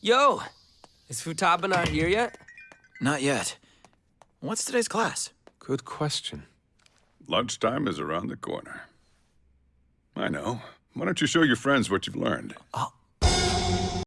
Yo! Is Futaba not here yet? Not yet. What's today's class? Good question. Lunchtime is around the corner. I know. Why don't you show your friends what you've learned? I'll,